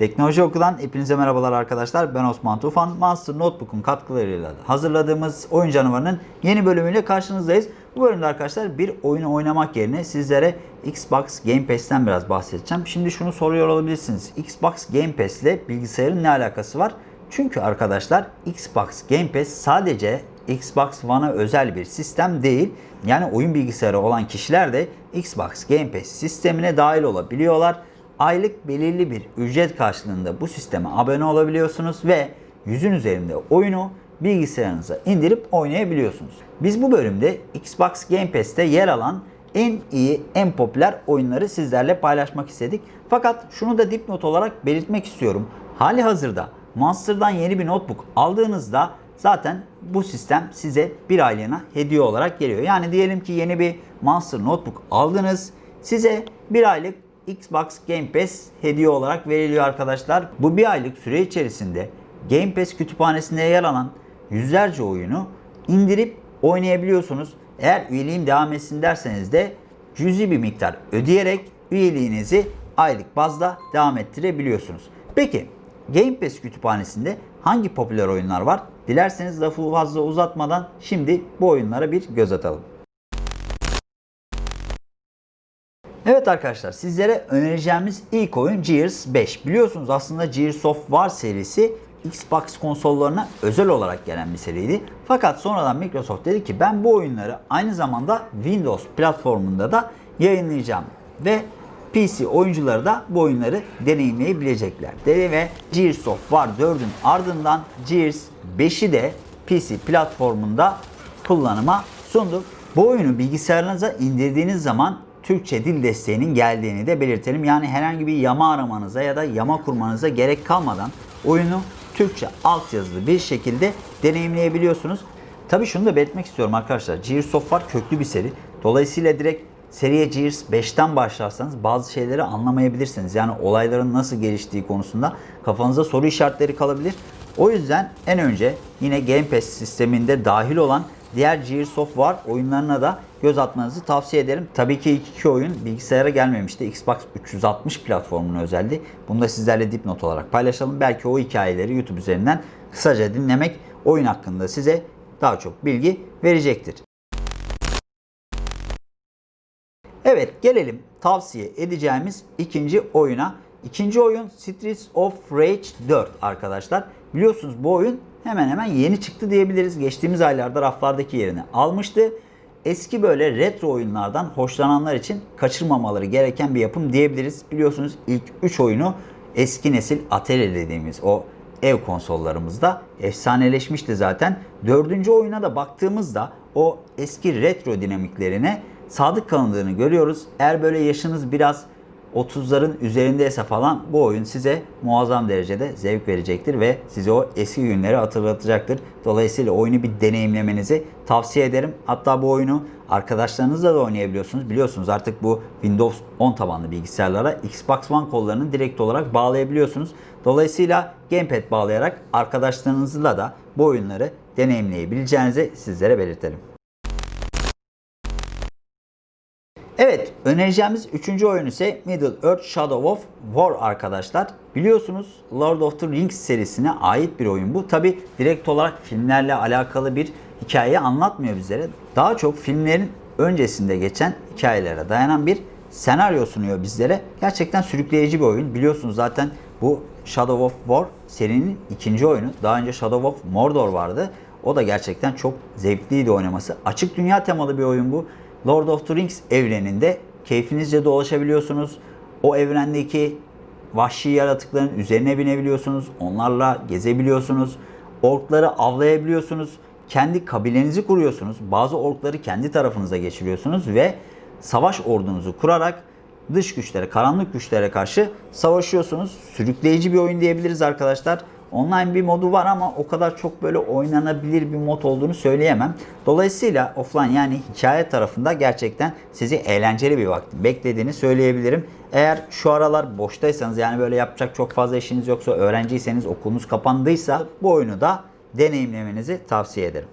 Teknoloji Oku'dan hepinize merhabalar arkadaşlar. Ben Osman Tufan. Monster Notebook'un katkılarıyla hazırladığımız oyun canavarının yeni bölümüyle karşınızdayız. Bu bölümde arkadaşlar bir oyunu oynamak yerine sizlere Xbox Game Pass'ten biraz bahsedeceğim. Şimdi şunu soruyor olabilirsiniz. Xbox Game Pass ile bilgisayarın ne alakası var? Çünkü arkadaşlar Xbox Game Pass sadece Xbox One'a özel bir sistem değil. Yani oyun bilgisayarı olan kişiler de Xbox Game Pass sistemine dahil olabiliyorlar. Aylık belirli bir ücret karşılığında bu sisteme abone olabiliyorsunuz ve yüzün üzerinde oyunu bilgisayarınıza indirip oynayabiliyorsunuz. Biz bu bölümde Xbox Game Pass'te yer alan en iyi, en popüler oyunları sizlerle paylaşmak istedik. Fakat şunu da dipnot olarak belirtmek istiyorum. Hali hazırda Monster'dan yeni bir notebook aldığınızda zaten bu sistem size bir aylığına hediye olarak geliyor. Yani diyelim ki yeni bir Monster notebook aldınız. Size bir aylık Xbox Game Pass hediye olarak veriliyor arkadaşlar. Bu bir aylık süre içerisinde Game Pass kütüphanesinde yer alan yüzlerce oyunu indirip oynayabiliyorsunuz. Eğer üyeliğim devam etsin derseniz de cüzi bir miktar ödeyerek üyeliğinizi aylık bazda devam ettirebiliyorsunuz. Peki Game Pass kütüphanesinde hangi popüler oyunlar var? Dilerseniz lafı fazla uzatmadan şimdi bu oyunlara bir göz atalım. Evet arkadaşlar sizlere önereceğimiz ilk oyun Gears 5. Biliyorsunuz aslında Gears of War serisi Xbox konsollarına özel olarak gelen bir seriydi. Fakat sonradan Microsoft dedi ki ben bu oyunları aynı zamanda Windows platformunda da yayınlayacağım. Ve PC oyuncuları da bu oyunları deneyimleyebilecekler. Dedi ve Gears of War 4'ün ardından Gears 5'i de PC platformunda kullanıma sundu. Bu oyunu bilgisayarınıza indirdiğiniz zaman Türkçe dil desteğinin geldiğini de belirtelim. Yani herhangi bir yama aramanıza ya da yama kurmanıza gerek kalmadan oyunu Türkçe altyazılı bir şekilde deneyimleyebiliyorsunuz. Tabi şunu da belirtmek istiyorum arkadaşlar. Gears of War köklü bir seri. Dolayısıyla direkt seriye Gears 5'ten başlarsanız bazı şeyleri anlamayabilirsiniz. Yani olayların nasıl geliştiği konusunda kafanıza soru işaretleri kalabilir. O yüzden en önce yine Game Pass sisteminde dahil olan diğer Gears of War oyunlarına da göz atmanızı tavsiye ederim. Tabii ki ilk iki oyun bilgisayara gelmemişti. Xbox 360 platformuna özeldi. Bunu da sizlerle dipnot olarak paylaşalım. Belki o hikayeleri YouTube üzerinden kısaca dinlemek oyun hakkında size daha çok bilgi verecektir. Evet gelelim tavsiye edeceğimiz ikinci oyuna. İkinci oyun Streets of Rage 4 arkadaşlar. Biliyorsunuz bu oyun hemen hemen yeni çıktı diyebiliriz. Geçtiğimiz aylarda raflardaki yerini almıştı. Eski böyle retro oyunlardan hoşlananlar için kaçırmamaları gereken bir yapım diyebiliriz. Biliyorsunuz ilk 3 oyunu eski nesil Atari dediğimiz o ev konsollarımızda efsaneleşmişti zaten. Dördüncü oyuna da baktığımızda o eski retro dinamiklerine sadık kalındığını görüyoruz. Eğer böyle yaşınız biraz 30'ların üzerindeyse falan bu oyun size muazzam derecede zevk verecektir ve size o eski günleri hatırlatacaktır. Dolayısıyla oyunu bir deneyimlemenizi tavsiye ederim. Hatta bu oyunu arkadaşlarınızla da oynayabiliyorsunuz. Biliyorsunuz artık bu Windows 10 tabanlı bilgisayarlara Xbox One kollarını direkt olarak bağlayabiliyorsunuz. Dolayısıyla Gamepad bağlayarak arkadaşlarınızla da bu oyunları deneyimleyebileceğinizi sizlere belirtelim. Evet, önereceğimiz üçüncü oyun ise Middle Earth Shadow of War arkadaşlar. Biliyorsunuz Lord of the Rings serisine ait bir oyun bu. Tabi direkt olarak filmlerle alakalı bir hikayeyi anlatmıyor bizlere. Daha çok filmlerin öncesinde geçen hikayelere dayanan bir senaryo sunuyor bizlere. Gerçekten sürükleyici bir oyun. Biliyorsunuz zaten bu Shadow of War serinin ikinci oyunu. Daha önce Shadow of Mordor vardı. O da gerçekten çok zevkliydi oynaması. Açık dünya temalı bir oyun bu. Lord of the Rings evreninde keyfinizce dolaşabiliyorsunuz. O evrendeki vahşi yaratıkların üzerine binebiliyorsunuz. Onlarla gezebiliyorsunuz. Orkları avlayabiliyorsunuz. Kendi kabilenizi kuruyorsunuz. Bazı orkları kendi tarafınıza geçiriyorsunuz ve savaş ordunuzu kurarak dış güçlere, karanlık güçlere karşı savaşıyorsunuz. Sürükleyici bir oyun diyebiliriz arkadaşlar. Online bir modu var ama o kadar çok böyle oynanabilir bir mod olduğunu söyleyemem. Dolayısıyla offline yani hikaye tarafında gerçekten sizi eğlenceli bir vakti beklediğini söyleyebilirim. Eğer şu aralar boştaysanız yani böyle yapacak çok fazla işiniz yoksa öğrenciyseniz okulunuz kapandıysa bu oyunu da deneyimlemenizi tavsiye ederim.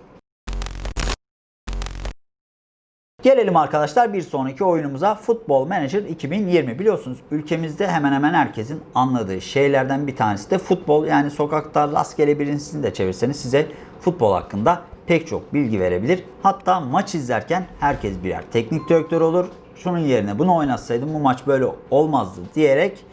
Gelelim arkadaşlar bir sonraki oyunumuza Football Manager 2020. Biliyorsunuz ülkemizde hemen hemen herkesin anladığı şeylerden bir tanesi de futbol. Yani sokakta rastgele birisini de çevirseniz size futbol hakkında pek çok bilgi verebilir. Hatta maç izlerken herkes birer teknik direktör olur. Şunun yerine bunu oynatsaydım bu maç böyle olmazdı diyerek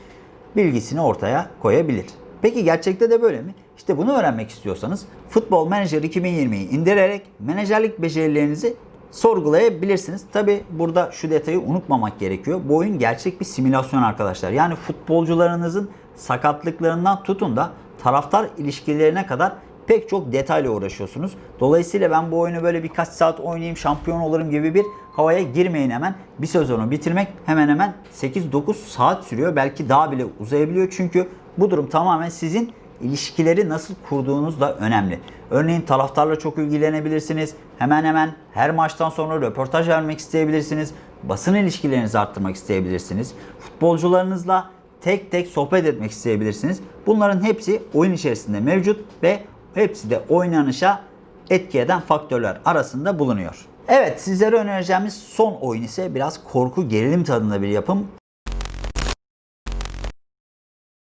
bilgisini ortaya koyabilir. Peki gerçekte de böyle mi? İşte bunu öğrenmek istiyorsanız Football Manager 2020'yi indirerek menajerlik becerilerinizi sorgulayabilirsiniz. Tabi burada şu detayı unutmamak gerekiyor. Bu oyun gerçek bir simülasyon arkadaşlar. Yani futbolcularınızın sakatlıklarından tutun da taraftar ilişkilerine kadar pek çok detayla uğraşıyorsunuz. Dolayısıyla ben bu oyunu böyle birkaç saat oynayayım şampiyon olurum gibi bir havaya girmeyin hemen. Bir sezonu bitirmek hemen hemen 8-9 saat sürüyor. Belki daha bile uzayabiliyor. Çünkü bu durum tamamen sizin ilişkileri nasıl kurduğunuz da önemli. Örneğin taraftarla çok ilgilenebilirsiniz. Hemen hemen her maçtan sonra röportaj vermek isteyebilirsiniz. Basın ilişkilerinizi arttırmak isteyebilirsiniz. Futbolcularınızla tek tek sohbet etmek isteyebilirsiniz. Bunların hepsi oyun içerisinde mevcut ve hepsi de oynanışa etki eden faktörler arasında bulunuyor. Evet sizlere önereceğimiz son oyun ise biraz korku gerilim tadında bir yapım.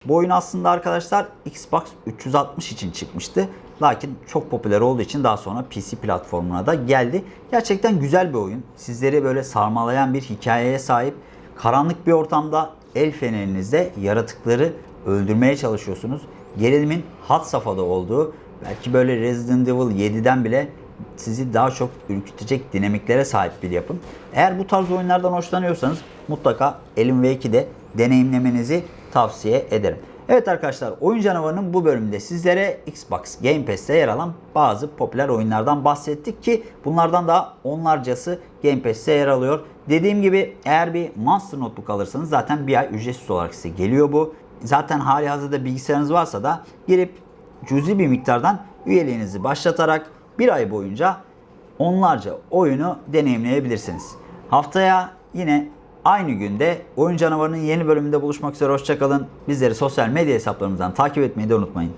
Bu oyun aslında arkadaşlar Xbox 360 için çıkmıştı. Lakin çok popüler olduğu için daha sonra PC platformuna da geldi. Gerçekten güzel bir oyun. Sizleri böyle sarmalayan bir hikayeye sahip. Karanlık bir ortamda el fenerinizde yaratıkları öldürmeye çalışıyorsunuz. Gerilimin hat safhada olduğu, belki böyle Resident Evil 7'den bile sizi daha çok ürkütecek dinamiklere sahip bir yapım. Eğer bu tarz oyunlardan hoşlanıyorsanız mutlaka Alan Wake'i de deneyimlemenizi tavsiye ederim. Evet arkadaşlar Oyun Canavarı'nın bu bölümünde sizlere Xbox Game Pass'te yer alan bazı popüler oyunlardan bahsettik ki bunlardan daha onlarcası Game Pass'te yer alıyor. Dediğim gibi eğer bir Monster Notebook alırsanız zaten bir ay ücretsiz olarak size geliyor bu. Zaten hali hazırda bilgisayarınız varsa da girip cüzi bir miktardan üyeliğinizi başlatarak bir ay boyunca onlarca oyunu deneyimleyebilirsiniz. Haftaya yine aynı günde Oyun Canavarı'nın yeni bölümünde buluşmak üzere hoşçakalın. Bizleri sosyal medya hesaplarımızdan takip etmeyi de unutmayın.